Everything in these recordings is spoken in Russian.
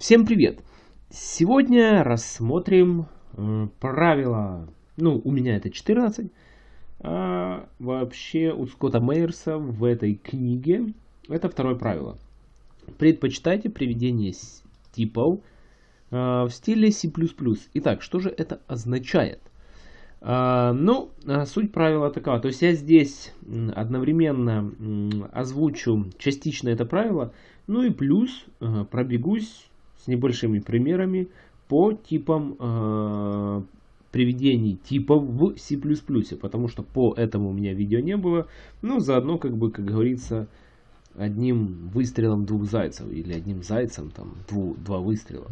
Всем привет! Сегодня рассмотрим э, правила, ну у меня это 14, а вообще у Скотта Мейерса в этой книге это второе правило. Предпочитайте приведение типов э, в стиле C++. Итак, что же это означает? А, ну, а, суть правила такова. То есть я здесь одновременно озвучу частично это правило, ну и плюс э, пробегусь с небольшими примерами по типам э, приведений типов в C++, потому что по этому у меня видео не было. Ну, заодно, как бы, как говорится, одним выстрелом двух зайцев, или одним зайцем, там, дву, два выстрела.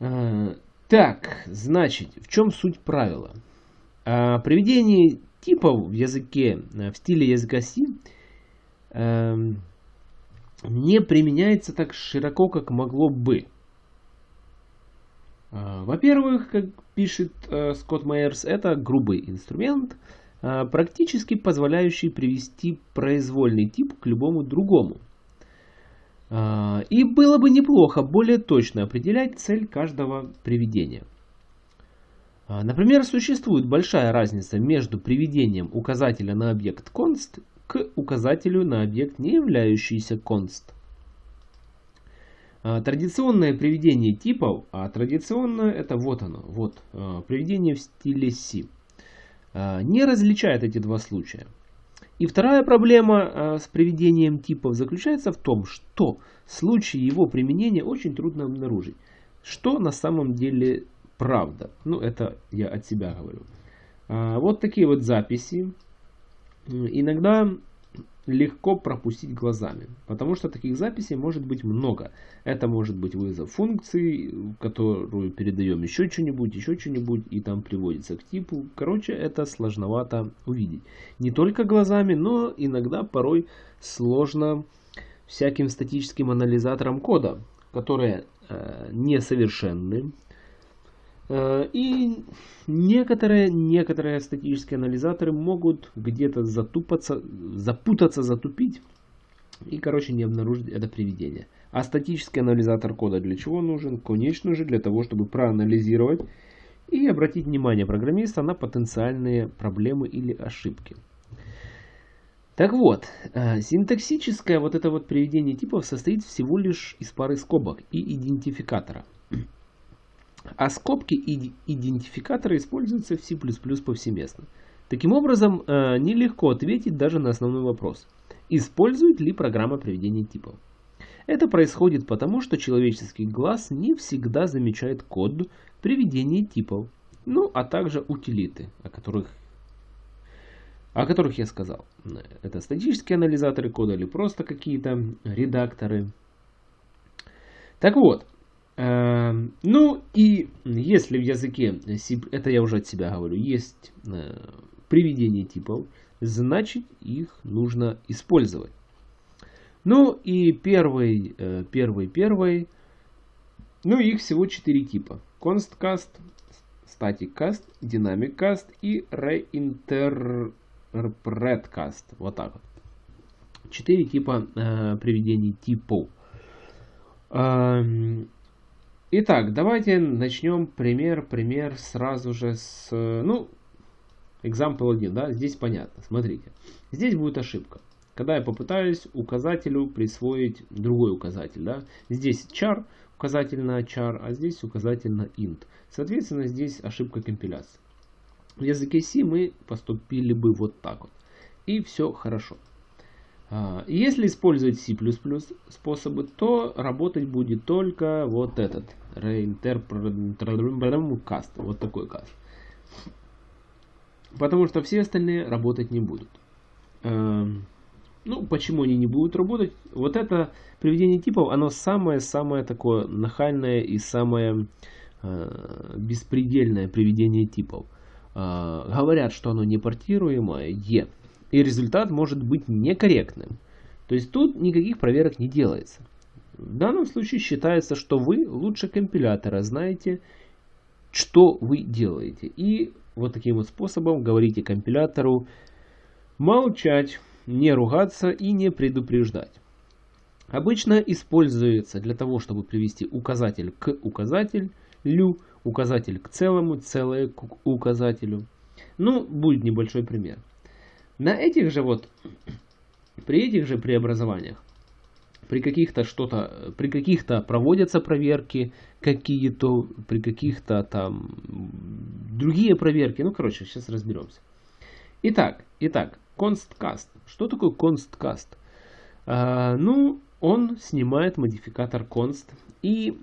Э, так, значит, в чем суть правила? А, приведение типов в языке, э, в стиле языка C, э, не применяется так широко, как могло бы. А, во-первых, как пишет э, Скотт Майерс, это грубый инструмент, э, практически позволяющий привести произвольный тип к любому другому. А, и было бы неплохо более точно определять цель каждого приведения. А, например, существует большая разница между приведением указателя на объект const к указателю на объект, не являющийся const. А, традиционное приведение типов, а традиционное это вот оно, вот, приведение в стиле C, не различает эти два случая. И вторая проблема с приведением типов заключается в том, что в случае его применения очень трудно обнаружить, что на самом деле правда. Ну, это я от себя говорю. А, вот такие вот записи. Иногда легко пропустить глазами, потому что таких записей может быть много. Это может быть вызов функции, которую передаем еще что-нибудь, еще что-нибудь, и там приводится к типу. Короче, это сложновато увидеть. Не только глазами, но иногда порой сложно всяким статическим анализатором кода, которые э, несовершенны, и некоторые, некоторые статические анализаторы могут где-то затупаться, запутаться, затупить и, короче, не обнаружить это приведение. А статический анализатор кода для чего нужен? Конечно же, для того, чтобы проанализировать и обратить внимание программиста на потенциальные проблемы или ошибки. Так вот, э, синтаксическое вот это вот приведение типов состоит всего лишь из пары скобок и идентификатора. А скобки и идентификаторы используются в C++ повсеместно. Таким образом, э, нелегко ответить даже на основной вопрос. Использует ли программа приведения типов? Это происходит потому, что человеческий глаз не всегда замечает код приведения типов, ну а также утилиты, о которых, о которых я сказал. Это статические анализаторы кода или просто какие-то редакторы. Так вот, ну и если в языке это я уже от себя говорю, есть э, приведение типов, значит их нужно использовать. Ну и первый, э, первый, первый, ну их всего 4 типа. ConstCast, StaticCast, DynamicCast и ReinterpretCast. Вот так вот. Четыре типа э, приведений типов. Эм, Итак, давайте начнем пример, пример сразу же с, ну, example 1, да, здесь понятно, смотрите. Здесь будет ошибка. Когда я попытаюсь указателю присвоить другой указатель, да, здесь char, указатель на char, а здесь указатель на int. Соответственно, здесь ошибка компиляции. В языке C мы поступили бы вот так вот. И все хорошо. А, если использовать C++ способы, то работать будет только вот этот reinterpret вот такой каст. Потому что все остальные работать не будут. Эм, ну, почему они не будут работать? Вот это приведение типов, оно самое-самое такое нахальное и самое э, беспредельное приведение типов. Говорят, что оно не портируемое, е и результат может быть некорректным. То есть тут никаких проверок не делается. В данном случае считается, что вы лучше компилятора знаете, что вы делаете. И вот таким вот способом говорите компилятору молчать, не ругаться и не предупреждать. обычно используется для того, чтобы привести указатель к указателю, указатель к целому, целое к указателю. Ну, будет небольшой пример. На этих же вот, при этих же преобразованиях, при каких-то что-то, при каких-то проводятся проверки какие-то, при каких-то там другие проверки. Ну, короче, сейчас разберемся. Итак, итак, constcast. Что такое constcast? А, ну, он снимает модификатор const и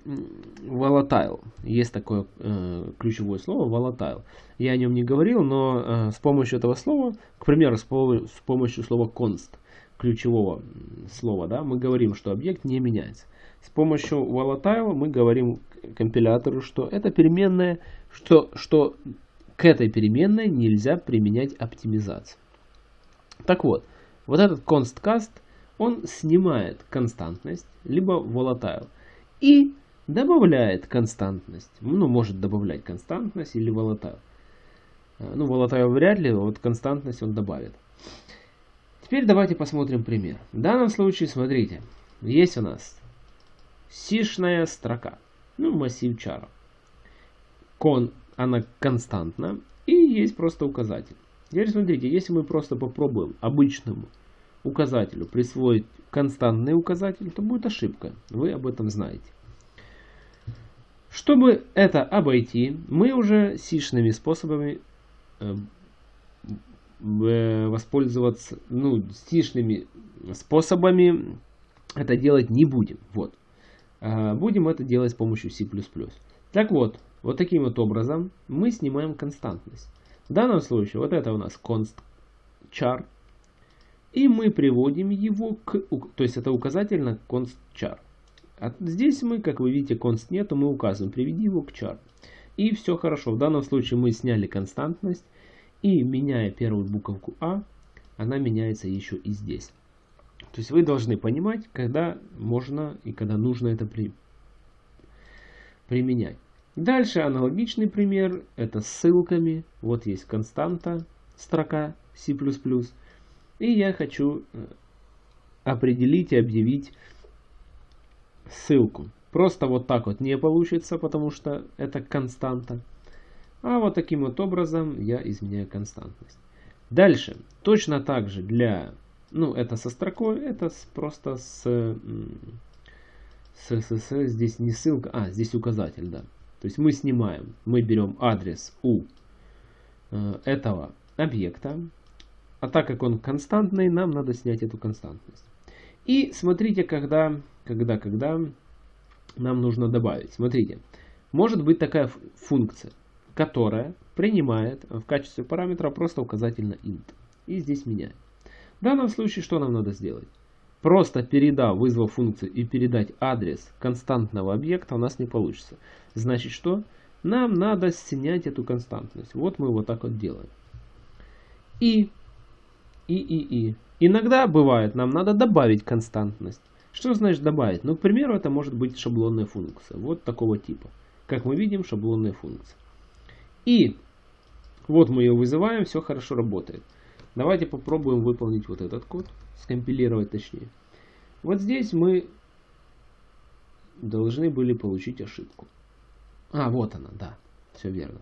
volatile. Есть такое э, ключевое слово volatile. Я о нем не говорил, но э, с помощью этого слова, к примеру, с, с помощью слова const, ключевого слова, да, мы говорим, что объект не меняется. С помощью volatile мы говорим компилятору, что это переменная, что, что к этой переменной нельзя применять оптимизацию. Так вот, вот этот constcast, он снимает константность, либо volatile и добавляет константность. Ну, может добавлять константность или volatile. Э, ну, volatile вряд ли, вот константность он добавит. Теперь давайте посмотрим пример. В данном случае, смотрите, есть у нас сишная строка, ну, массив чара. Кон, она константна, и есть просто указатель. Теперь смотрите, если мы просто попробуем обычному указателю присвоить константный указатель, то будет ошибка. Вы об этом знаете. Чтобы это обойти, мы уже сишными способами э, э, воспользоваться, ну, сишными способами это делать не будем. Вот. А будем это делать с помощью C++. Так вот, вот таким вот образом мы снимаем константность. В данном случае вот это у нас const char. И мы приводим его к... То есть это указатель на const char. А здесь мы, как вы видите, const нету, мы указываем, приведи его к char. И все хорошо. В данном случае мы сняли константность. И меняя первую буковку А, она меняется еще и здесь. То есть вы должны понимать, когда можно и когда нужно это при... применять. Дальше аналогичный пример, это с ссылками. Вот есть константа, строка C++. И я хочу э, определить и объявить ссылку. Просто вот так вот не получится, потому что это константа. А вот таким вот образом я изменяю константность. Дальше, точно так же для, ну это со строкой, это с, просто с, с, с, с, здесь не ссылка, а здесь указатель, да. То есть мы снимаем, мы берем адрес у э, этого объекта, а так как он константный, нам надо снять эту константность. И смотрите, когда, когда, когда нам нужно добавить. Смотрите, может быть такая функция, которая принимает в качестве параметра просто указательно int. И здесь меняет. В данном случае что нам надо сделать? Просто передав, вызвав функцию и передать адрес константного объекта у нас не получится. Значит что? Нам надо снять эту константность. Вот мы вот так вот делаем. И, и, и, и. Иногда бывает, нам надо добавить константность. Что значит добавить? Ну, к примеру, это может быть шаблонная функция. Вот такого типа. Как мы видим, шаблонная функция. И вот мы ее вызываем, все хорошо работает. Давайте попробуем выполнить вот этот код, скомпилировать точнее. Вот здесь мы должны были получить ошибку. А, вот она, да, все верно.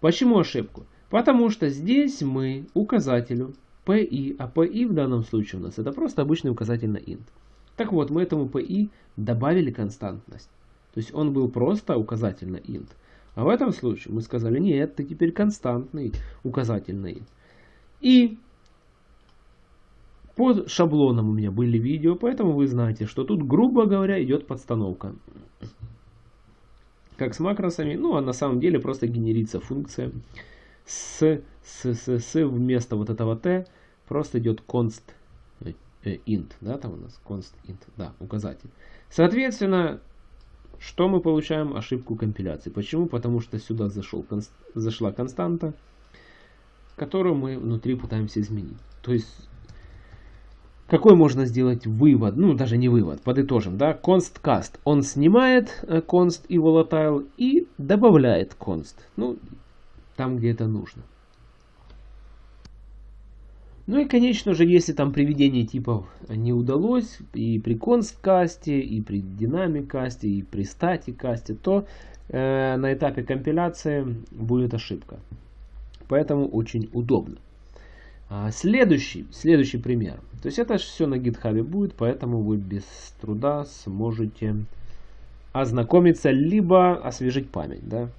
Почему ошибку? Потому что здесь мы указателю PI, а PI в данном случае у нас это просто обычный указатель на int. Так вот, мы этому PI добавили константность. То есть он был просто указатель на int. А в этом случае мы сказали, нет, ты теперь константный указатель на int. И под шаблоном у меня были видео, поэтому вы знаете, что тут, грубо говоря, идет подстановка. Как с макросами, ну а на самом деле просто генерится функция с, с, с, с вместо вот этого t просто идет const э, int, да, там у нас const int, да, указатель. Соответственно, что мы получаем? Ошибку компиляции. Почему? Потому что сюда зашел, конст, зашла константа, которую мы внутри пытаемся изменить. То есть какой можно сделать вывод? Ну, даже не вывод, подытожим, да? Const cast. Он снимает э, const и volatile и добавляет const. Ну, там, где это нужно. Ну и, конечно же, если там приведение типов не удалось, и при консткасте, и при динамик касте, и при статик касте, то э, на этапе компиляции будет ошибка. Поэтому очень удобно. А, следующий, следующий пример. То есть это все на GitHub будет, поэтому вы без труда сможете ознакомиться, либо освежить память. Да?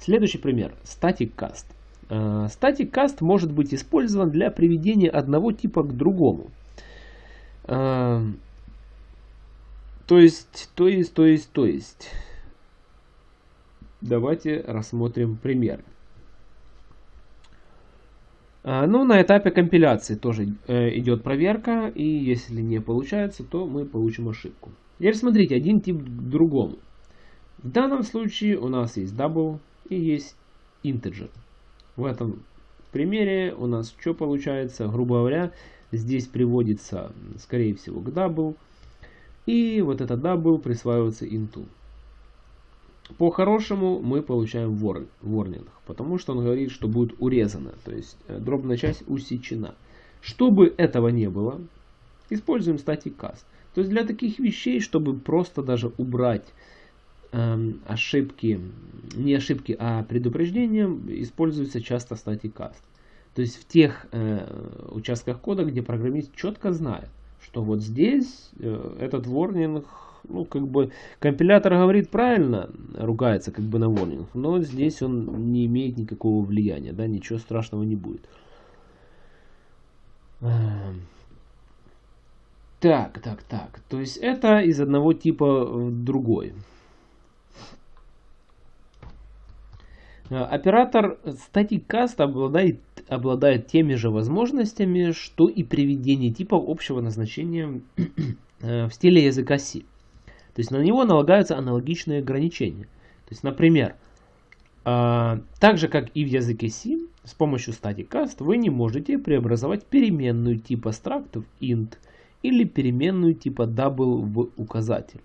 Следующий пример. Static Cast. Static Cast может быть использован для приведения одного типа к другому. А, то есть, то есть, то есть, то есть. Давайте рассмотрим примеры. А, ну, на этапе компиляции тоже э, идет проверка, и если не получается, то мы получим ошибку. Теперь смотрите, один тип к другому. В данном случае у нас есть double и есть integer. В этом примере у нас что получается? Грубо говоря, здесь приводится, скорее всего, к double, и вот это double присваивается into. По-хорошему мы получаем warning, потому что он говорит, что будет урезано, то есть э, дробная часть усечена. Чтобы этого не было, используем static cast. То есть для таких вещей, чтобы просто даже убрать ошибки, не ошибки, а предупреждения, используется часто static cast. То есть в тех э, участках кода, где программист четко знает, что вот здесь э, этот warning ну, как бы, компилятор говорит правильно, ругается как бы на warning, но здесь он не имеет никакого влияния, да, ничего страшного не будет. Эм. Так, так, так. То есть это из одного типа в другой. Э, оператор StaticCast обладает, обладает теми же возможностями, что и приведение типов общего назначения э, в стиле языка C. То есть на него налагаются аналогичные ограничения. То есть, например, э, так же как и в языке C, с помощью static вы не можете преобразовать переменную типа struct в int или переменную типа double в указатель.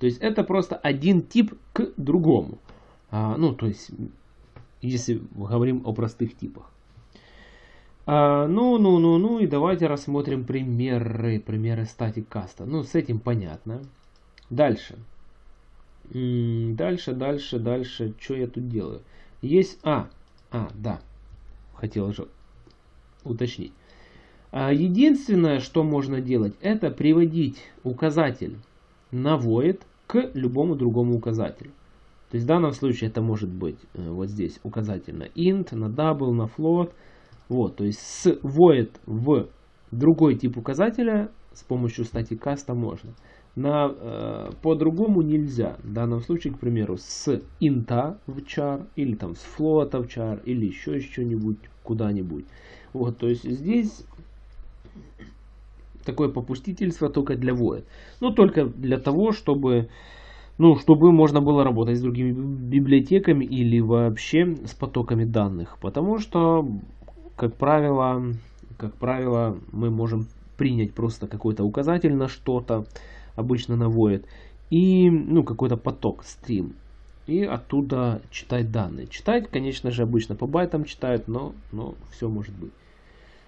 То есть это просто один тип к другому. А, ну, то есть, если говорим о простых типах. А, ну, ну, ну, ну, и давайте рассмотрим примеры, примеры статик каста. Ну, с этим понятно. Дальше. Дальше, дальше, дальше. Что я тут делаю? Есть... А, а, да. Хотел же уточнить. А, единственное, что можно делать, это приводить указатель на void к любому другому указателю. То есть в данном случае это может быть э, вот здесь указатель на int, на double, на float, вот, то есть с void в другой тип указателя с помощью static cast можно. На, э, по-другому нельзя. В данном случае, к примеру, с инта в char, или там с float в char, или еще что-нибудь куда-нибудь. Вот, то есть здесь такое попустительство только для void. Но только для того, чтобы, ну, чтобы можно было работать с другими библиотеками или вообще с потоками данных. Потому что как правило, как правило, мы можем принять просто какой-то указатель на что-то, обычно на void, и ну, какой-то поток, стрим, и оттуда читать данные. Читать, конечно же, обычно по байтам читают, но, но все может быть.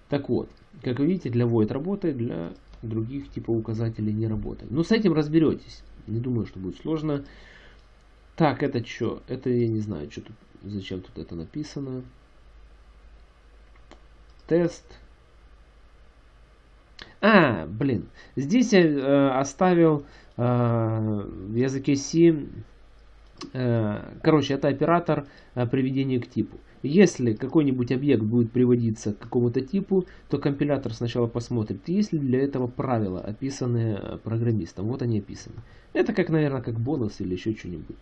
Так вот, как вы видите, для void работает, для других типов указателей не работает. Но с этим разберетесь. Не думаю, что будет сложно. Так, это что? Это я не знаю, что тут, зачем тут это написано тест. А, блин, здесь я э, оставил э, в языке C, э, короче, это оператор э, приведения к типу. Если какой-нибудь объект будет приводиться к какому-то типу, то компилятор сначала посмотрит, есть ли для этого правила, описанные э, программистом. Вот они описаны. Это как, наверное, как бонус или еще что-нибудь.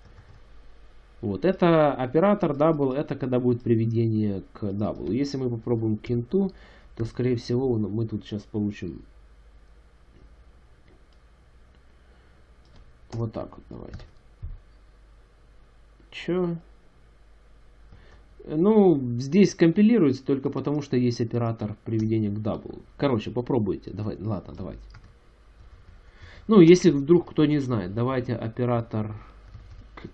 Вот, это оператор double, это когда будет приведение к double. Если мы попробуем к инту, то скорее всего мы тут сейчас получим вот так вот, давайте. Чё? Ну, здесь компилируется только потому, что есть оператор приведения к double. Короче, попробуйте. Давай, ладно, давайте. Ну, если вдруг кто не знает, давайте оператор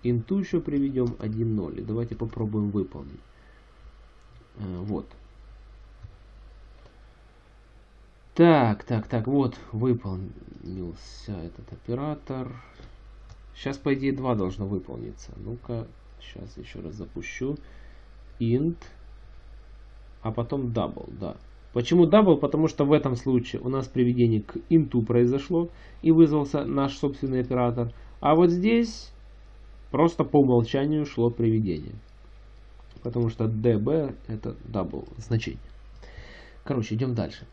инту еще приведем 1.0. Давайте попробуем выполнить. Э, вот. Так, так, так, вот выполнился этот оператор. Сейчас, по идее, 2 должно выполниться. Ну-ка, сейчас еще раз запущу. Int, а потом double, да. Почему double? Потому что в этом случае у нас приведение к инту произошло и вызвался наш собственный оператор. А вот здесь просто по умолчанию шло приведение. Потому что db это double значение. Короче, идем дальше.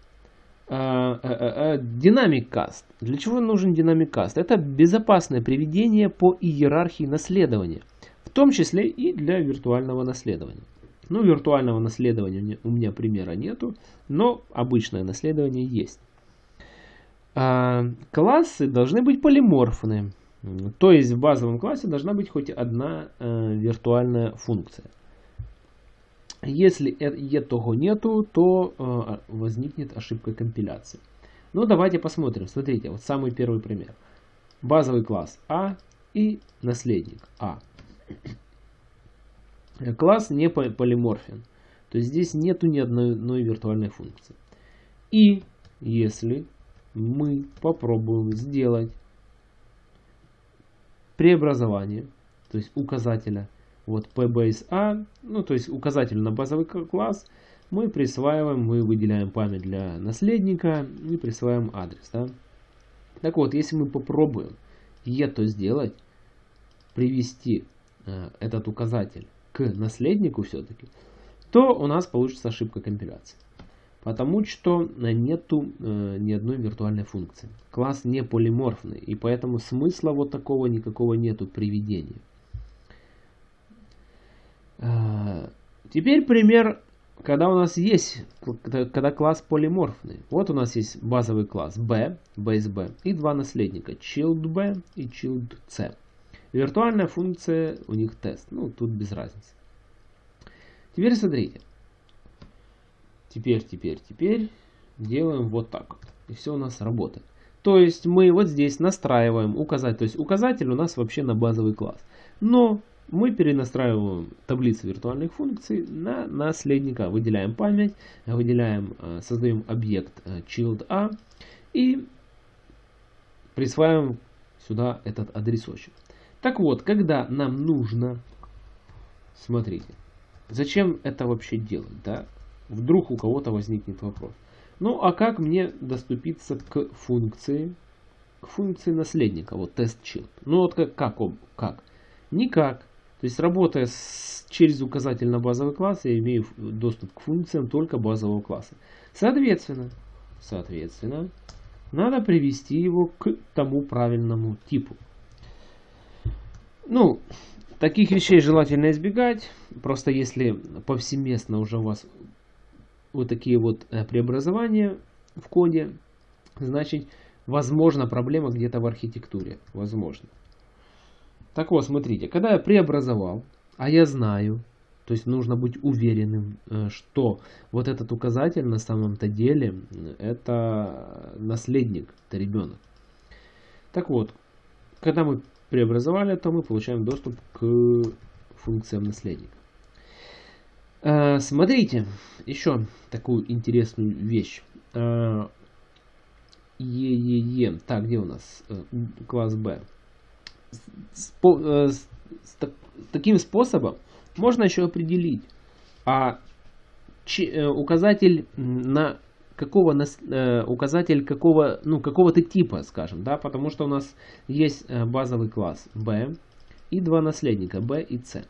Динамик каст. Для чего нужен динамик каст? Это безопасное приведение по иерархии наследования. В том числе и для виртуального наследования. Ну, виртуального наследования у меня примера нету, но обычное наследование есть. А, классы должны быть полиморфны. То есть в базовом классе должна быть хоть одна э, виртуальная функция. Если этого нету, то э, возникнет ошибка компиляции. Ну, давайте посмотрим. Смотрите, вот самый первый пример. Базовый класс А и наследник А. Класс не полиморфен. То есть здесь нету ни одной, виртуальной функции. И если мы попробуем сделать преобразование, то есть указателя вот pbase a, ну то есть указатель на базовый класс, мы присваиваем, мы выделяем память для наследника и присваиваем адрес. Да? Так вот, если мы попробуем это сделать, привести э, этот указатель наследнику все-таки, то у нас получится ошибка компиляции. Потому что нету э, ни одной виртуальной функции. Класс не полиморфный, и поэтому смысла вот такого никакого нету приведения. Э, теперь пример, когда у нас есть, когда класс полиморфный. Вот у нас есть базовый класс B, base B, и два наследника, child B и child C. Виртуальная функция у них тест. Ну, тут без разницы. Теперь смотрите. Теперь, теперь, теперь делаем вот так. И все у нас работает. То есть мы вот здесь настраиваем указатель. То есть указатель у нас вообще на базовый класс. Но мы перенастраиваем таблицу виртуальных функций на наследника. Выделяем память, выделяем, э, создаем объект э, child a и присваиваем сюда этот адресочек. Так вот, когда нам нужно, смотрите, зачем это вообще делать, да? Вдруг у кого-то возникнет вопрос. Ну, а как мне доступиться к функции, к функции наследника, вот тест child? Ну, вот как, как, как? Никак. То есть, работая с, через указатель на базовый класс, я имею доступ к функциям только базового класса. Соответственно, соответственно, надо привести его к тому правильному типу. Ну, таких вещей желательно избегать. Просто если повсеместно уже у вас вот такие вот э, преобразования в коде, значит, возможно проблема где-то в архитектуре. Возможно. Так вот, смотрите, когда я преобразовал, а я знаю, то есть нужно быть уверенным, э, что вот этот указатель на самом-то деле это наследник, это ребенок. Так вот, когда мы преобразовали, то мы получаем доступ к функциям наследника. Э, смотрите, еще такую интересную вещь. Э, ЕЕЕ. Так, где у нас э, класс Б? С, с, с, таким способом можно еще определить, а ч, указатель на какого э, указатель какого, ну, какого-то типа, скажем, да, потому что у нас есть э, базовый класс B и два наследника B и C.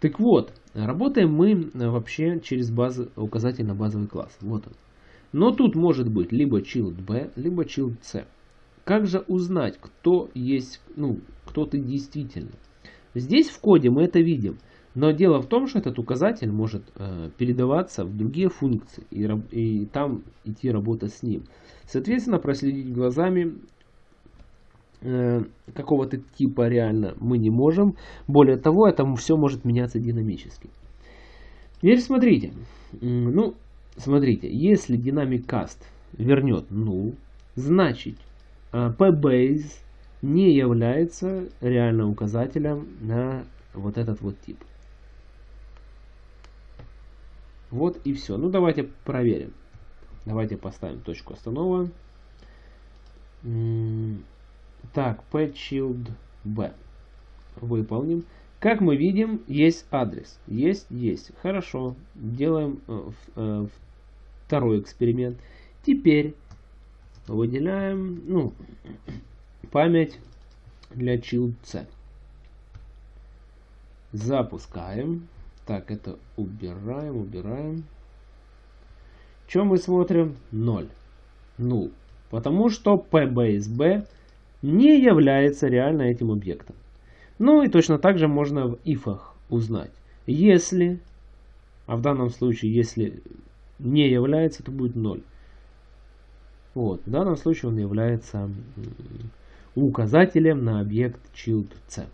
Так вот, работаем мы э, вообще через базу, указатель на базовый класс. Вот он. Но тут может быть либо child B, либо child C. Как же узнать, кто есть, ну, кто ты действительно? Здесь в коде мы это видим. Но дело в том, что этот указатель может э, передаваться в другие функции и, и там идти работать с ним. Соответственно, проследить глазами э, какого-то типа реально мы не можем. Более того, это все может меняться динамически. Теперь смотрите. Ну, смотрите, если динамик каст вернет ну, значит э, pbase не является реальным указателем на вот этот вот тип. Вот и все. Ну давайте проверим. Давайте поставим точку останова. Так, pchild b. Выполним. Как мы видим, есть адрес. Есть, есть. Хорошо. Делаем э, э, второй эксперимент. Теперь выделяем ну, память для child c. Запускаем. Так, это убираем, убираем. Чем мы смотрим? 0. 0. Потому что pbase не является реально этим объектом. Ну и точно так же можно в ифах узнать. Если, а в данном случае, если не является, то будет 0. Вот, в данном случае он является указателем на объект child c.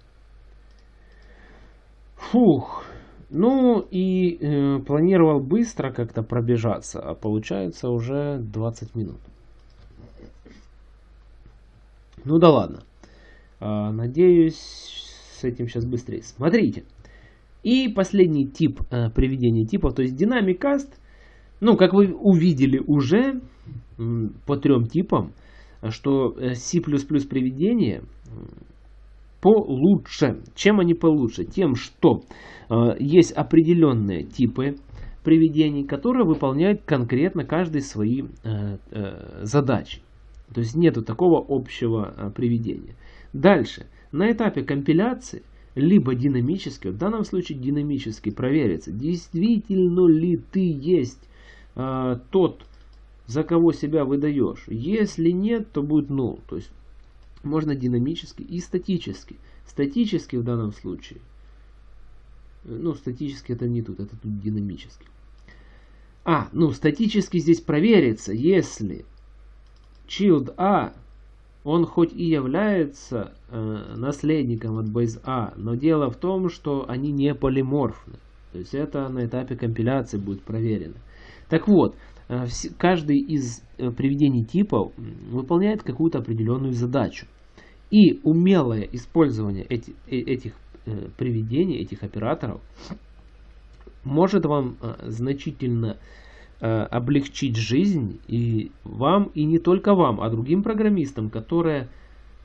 Фух, ну и э, планировал быстро как-то пробежаться, а получается уже 20 минут. Ну да ладно. А, надеюсь, с этим сейчас быстрее. Смотрите. И последний тип э, приведения типов, то есть динамикаст. Ну, как вы увидели уже по трем типам, что э, C++ приведение получше. Чем они получше? Тем, что э, есть определенные типы приведений, которые выполняют конкретно каждый свои э, э, задачи. То есть нету такого общего э, приведения. Дальше. На этапе компиляции либо динамически, в данном случае динамически проверится, действительно ли ты есть э, тот, за кого себя выдаешь. Если нет, то будет null. То есть можно динамически и статически. Статически в данном случае. Ну, статически это не тут, это тут динамически. А, ну, статически здесь проверится, если child A, он хоть и является э, наследником от base A, но дело в том, что они не полиморфны. То есть это на этапе компиляции будет проверено. Так вот, Э, каждый из э, приведений типов выполняет какую-то определенную задачу. И умелое использование эти, э, этих приведений, этих операторов, может вам значительно облегчить жизнь и вам, и не только вам, а другим программистам, которые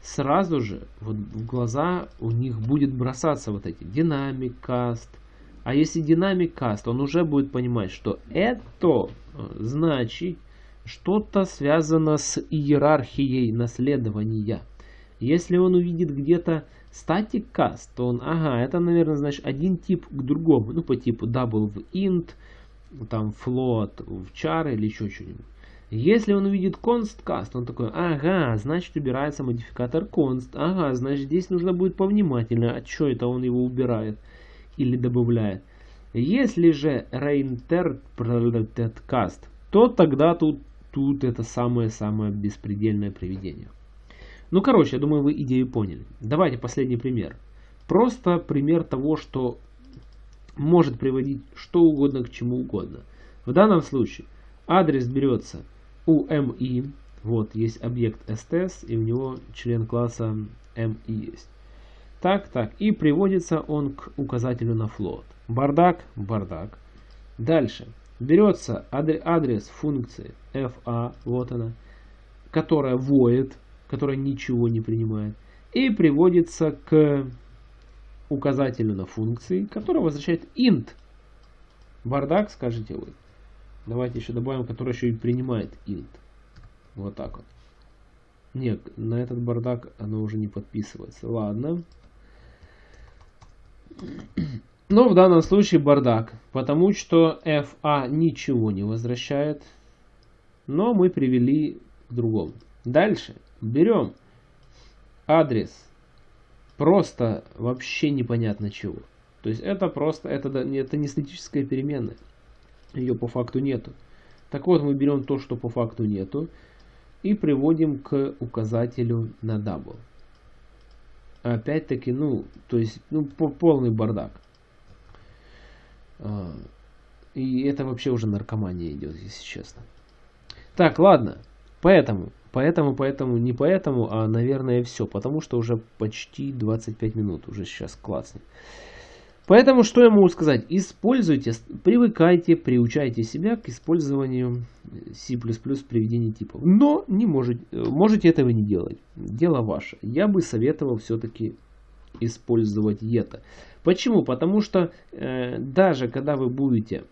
сразу же вот в глаза у них будет бросаться вот эти динамик, каст, а если динамик каст, он уже будет понимать, что это э, значит что-то связано с иерархией наследования. Если он увидит где-то static cast, то он, ага, это, наверное, значит один тип к другому. Ну, по типу double в int, там float в char или еще что-нибудь. Если он увидит const cast, он такой, ага, значит убирается модификатор const, ага, значит здесь нужно будет повнимательно, а что это он его убирает или добавляет. Если же reinterpreted cast, то тогда тут, тут это самое-самое беспредельное приведение. Ну, короче, я думаю, вы идею поняли. Давайте последний пример. Просто пример того, что может приводить что угодно к чему угодно. В данном случае адрес берется у MI, вот есть объект STS, и у него член класса MI есть. Так, так. И приводится он к указателю на float. Бардак, бардак. Дальше. Берется адрес функции fa, вот она, которая void, которая ничего не принимает. И приводится к указателю на функции, который возвращает int. Бардак, скажете вы. Давайте еще добавим, который еще и принимает int. Вот так вот. Нет, на этот бардак оно уже не подписывается. Ладно. Но в данном случае бардак, потому что FA ничего не возвращает, но мы привели к другому. Дальше берем адрес просто вообще непонятно чего. То есть это просто, это, это не статическая переменная, ее по факту нету. Так вот мы берем то, что по факту нету, и приводим к указателю на double опять-таки, ну, то есть, ну, полный бардак. А, и это вообще уже наркомания идет, если честно. Так, ладно. Поэтому, поэтому, поэтому, не поэтому, а, наверное, все. Потому что уже почти 25 минут. Уже сейчас классно. Поэтому что я могу сказать? Используйте, привыкайте, приучайте себя к использованию C++ приведения типов. Но не можете, можете этого не делать. Дело ваше. Я бы советовал все-таки использовать это. Почему? Потому что э, даже когда вы будете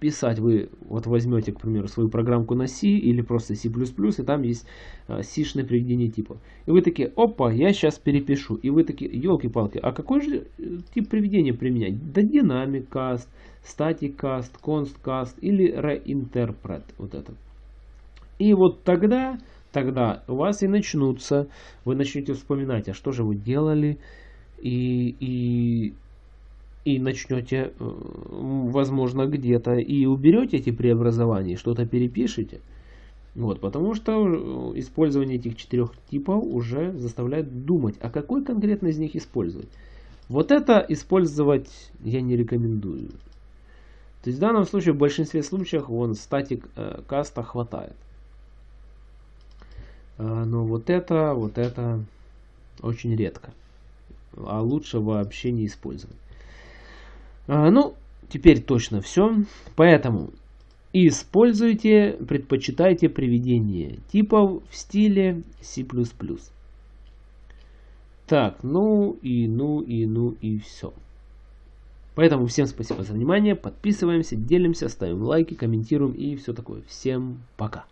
писать, вы вот возьмете, к примеру, свою программку на C или просто C++, и там есть э, C-шное приведение типа. И вы такие, опа, я сейчас перепишу. И вы такие, елки-палки, а какой же э, тип приведения применять? Да dynamic cast, static cast, const cast или reinterpret. Вот это. И вот тогда, тогда у вас и начнутся, вы начнете вспоминать, а что же вы делали, и, и и начнете, э, возможно, где-то и уберете эти преобразования, что-то перепишите. Вот, потому что э, использование этих четырех типов уже заставляет думать, а какой конкретно из них использовать. Вот это использовать я не рекомендую. То есть в данном случае, в большинстве случаев, вон статик э, каста хватает. А, но вот это, вот это очень редко. А лучше вообще не использовать. А, ну, теперь точно все. Поэтому используйте, предпочитайте приведение типов в стиле C++. Так, ну и ну и ну и все. Поэтому всем спасибо за внимание, подписываемся, делимся, ставим лайки, комментируем и все такое. Всем пока.